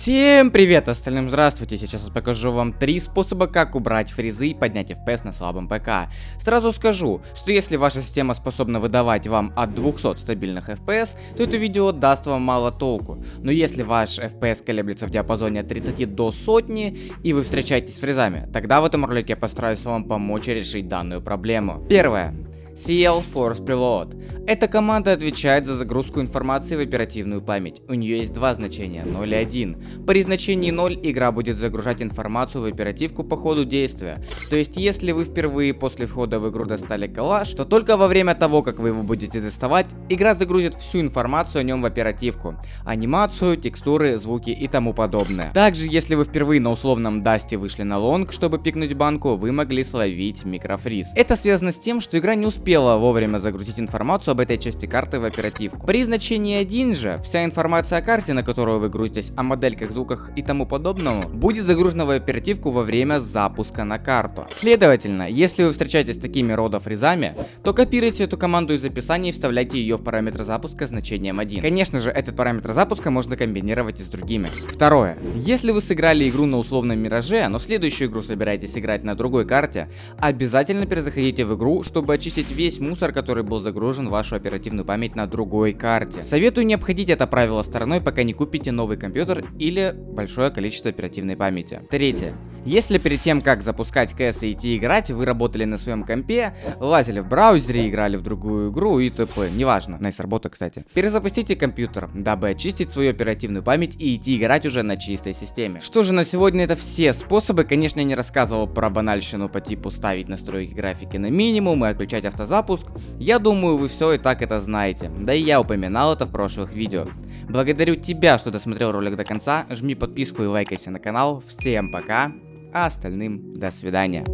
Всем привет, остальным здравствуйте, сейчас я покажу вам три способа, как убрать фризы и поднять FPS на слабом ПК. Сразу скажу, что если ваша система способна выдавать вам от 200 стабильных FPS, то это видео даст вам мало толку. Но если ваш FPS колеблется в диапазоне от 30 до сотни, и вы встречаетесь с фризами, тогда в этом ролике я постараюсь вам помочь решить данную проблему. Первое. CL Force Preload. Эта команда отвечает за загрузку информации в оперативную память. У нее есть два значения, 0 и 1. При значении 0 игра будет загружать информацию в оперативку по ходу действия. То есть если вы впервые после входа в игру достали калаш, то только во время того, как вы его будете доставать, игра загрузит всю информацию о нем в оперативку. Анимацию, текстуры, звуки и тому подобное. Также если вы впервые на условном дасте вышли на лонг, чтобы пикнуть банку, вы могли словить микрофриз. Это связано с тем, что игра не успела успела вовремя загрузить информацию об этой части карты в оперативку. При значении 1 же, вся информация о карте, на которую вы грузитесь, о модельках, звуках и тому подобному, будет загружена в оперативку во время запуска на карту. Следовательно, если вы встречаетесь с такими рода фризами, то копируйте эту команду из описания и вставляйте ее в параметр запуска значением 1. Конечно же, этот параметр запуска можно комбинировать и с другими. Второе. Если вы сыграли игру на условном мираже, но следующую игру собираетесь играть на другой карте, обязательно перезаходите в игру, чтобы очистить весь мусор, который был загружен в вашу оперативную память на другой карте. Советую не обходить это правило стороной, пока не купите новый компьютер или большое количество оперативной памяти. Третье. Если перед тем, как запускать CS и идти играть, вы работали на своем компе, лазили в браузере, играли в другую игру и т.п. Неважно. Nice работа, кстати. Перезапустите компьютер, дабы очистить свою оперативную память и идти играть уже на чистой системе. Что же, на сегодня это все способы. Конечно, я не рассказывал про банальщину по типу ставить настройки графики на минимум и отключать автозапуск. Я думаю, вы все и так это знаете. Да и я упоминал это в прошлых видео. Благодарю тебя, что досмотрел ролик до конца. Жми подписку и лайкайся на канал. Всем пока а остальным до свидания.